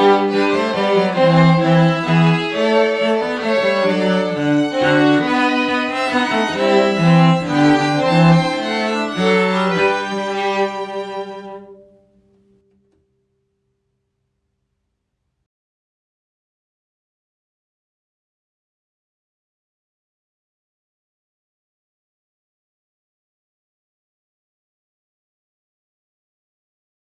Música